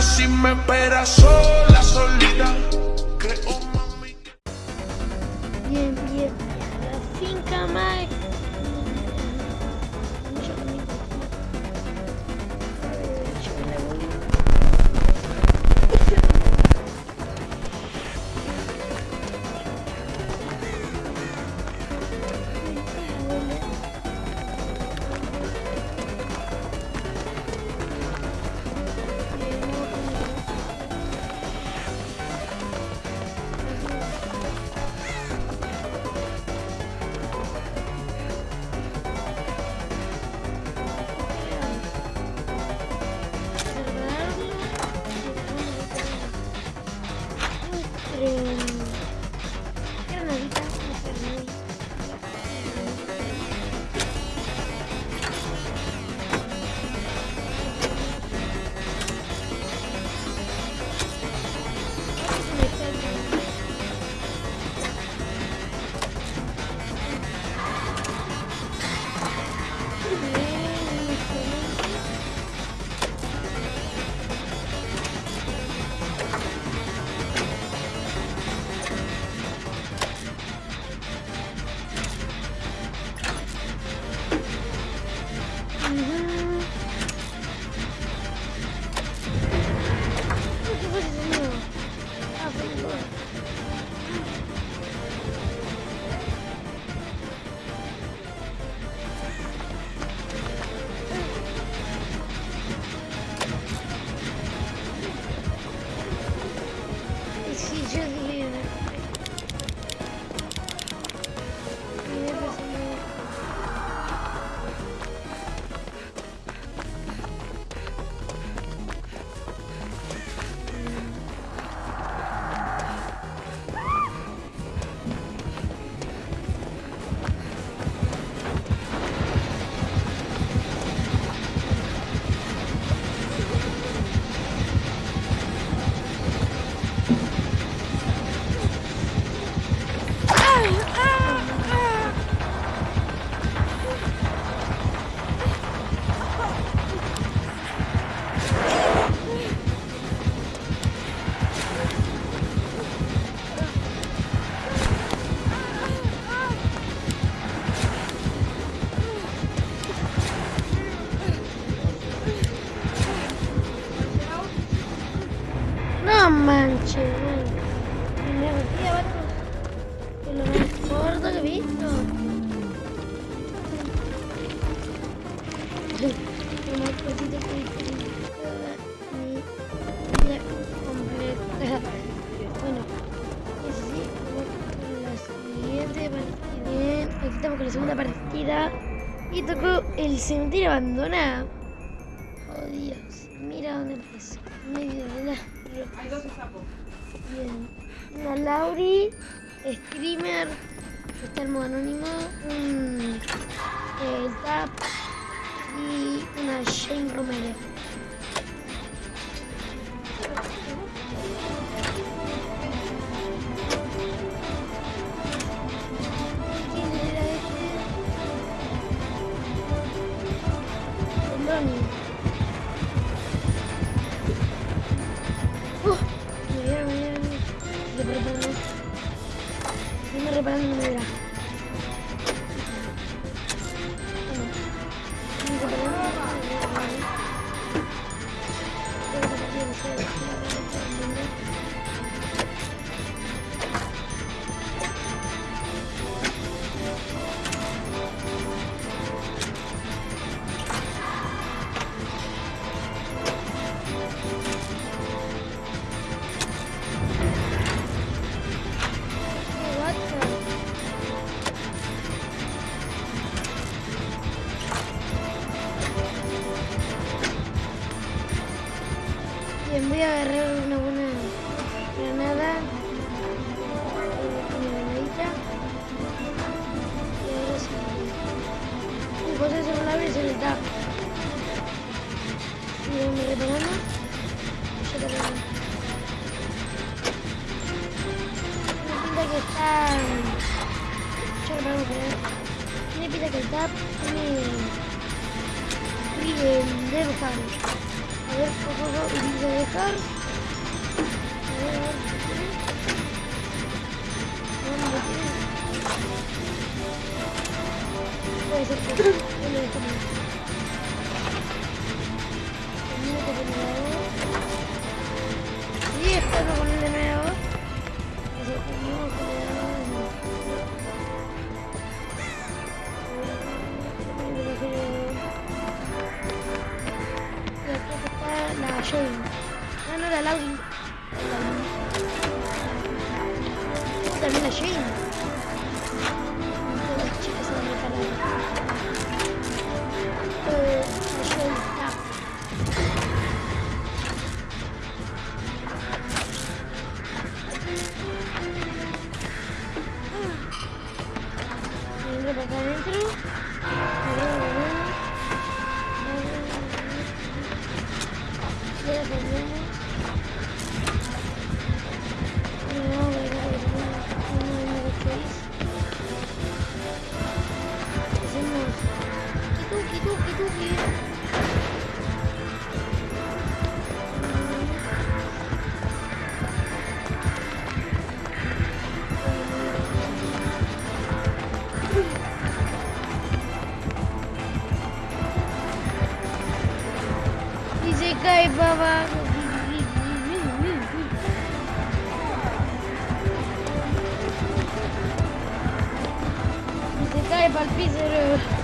sé si me espera sola, solita. Creo, mami. Bienvenidos a la finca Mike. con la segunda partida. Y tocó el cementerio abandonado. Oh, Dios, mira dónde pasó. Medio de la. Hay dos. Bien. La Lauri, Screamer, está el modo anónimo, un. Eh, Zap y una Jane Romero. Y esto lo de nuevo. La Shane. Ah, no, la Lauri. También la Shane. Bye, bald wieder.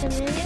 to me.